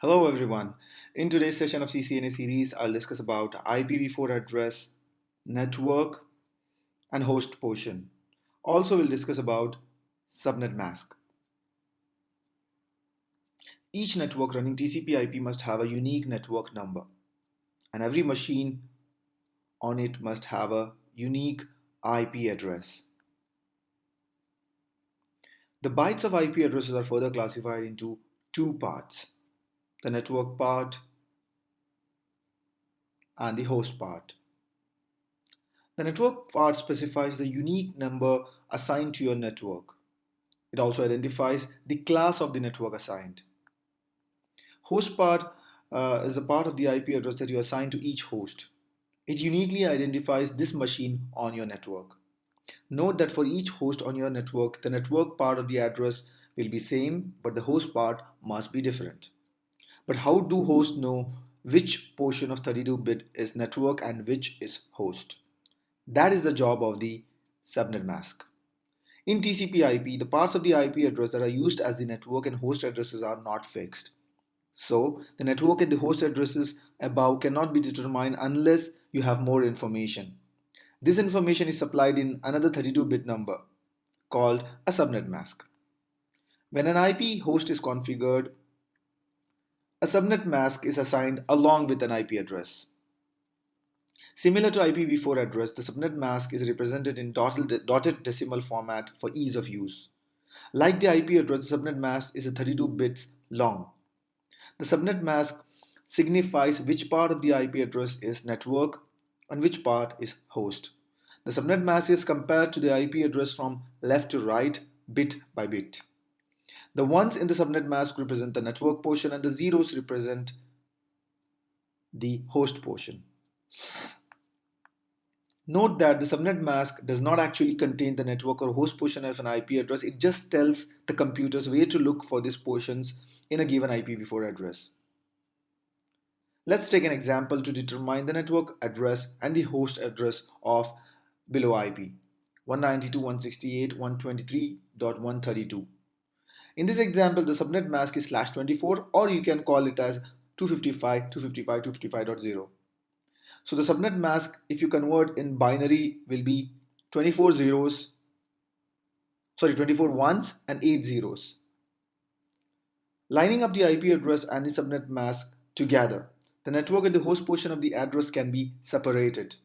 Hello everyone. In today's session of CCNA series, I'll discuss about IPv4 address, network, and host portion. Also, we'll discuss about subnet mask. Each network running TCP IP must have a unique network number, and every machine on it must have a unique IP address. The bytes of IP addresses are further classified into two parts the network part and the host part. The network part specifies the unique number assigned to your network. It also identifies the class of the network assigned. Host part uh, is the part of the IP address that you assign to each host. It uniquely identifies this machine on your network. Note that for each host on your network, the network part of the address will be same, but the host part must be different. But how do hosts know which portion of 32-bit is network and which is host? That is the job of the subnet mask. In TCP IP, the parts of the IP address that are used as the network and host addresses are not fixed. So, the network and the host addresses above cannot be determined unless you have more information. This information is supplied in another 32-bit number called a subnet mask. When an IP host is configured, a subnet mask is assigned along with an IP address. Similar to IPv4 address, the subnet mask is represented in dotted decimal format for ease of use. Like the IP address, the subnet mask is 32 bits long. The subnet mask signifies which part of the IP address is network and which part is host. The subnet mask is compared to the IP address from left to right, bit by bit. The ones in the subnet mask represent the network portion and the zeros represent the host portion. Note that the subnet mask does not actually contain the network or host portion of an IP address. It just tells the computers where to look for these portions in a given IPv4 address. Let's take an example to determine the network address and the host address of below IP 192.168.123.132. In this example, the subnet mask is slash 24 or you can call it as 255, 255, 255.0. So the subnet mask, if you convert in binary, will be 24 zeros, sorry, 24 ones and 8 zeros. Lining up the IP address and the subnet mask together, the network and the host portion of the address can be separated.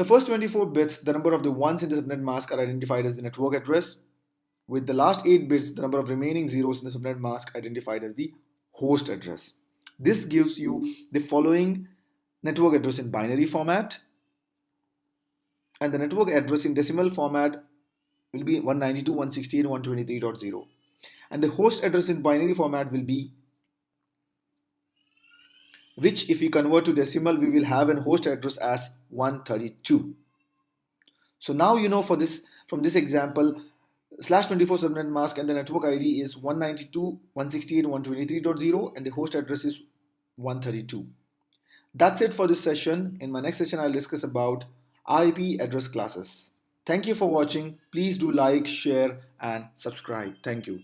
The first 24 bits, the number of the ones in the subnet mask are identified as the network address, with the last 8 bits, the number of remaining zeros in the subnet mask identified as the host address. This gives you the following network address in binary format, and the network address in decimal format will be 192.168.123.0 and the host address in binary format will be which if we convert to decimal, we will have an host address as 132. So now you know for this from this example, slash 24 subnet mask and the network ID is 192.168.123.0 and the host address is 132. That's it for this session. In my next session, I'll discuss about IP address classes. Thank you for watching. Please do like, share, and subscribe. Thank you.